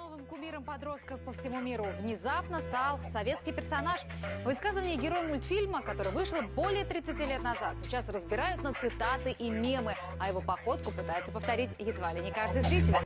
новым кумиром подростков по всему миру внезапно стал советский персонаж. Высказывание героя мультфильма, который вышел более 30 лет назад, сейчас разбирают на цитаты и мемы, а его походку пытается повторить едва ли не каждый зритель.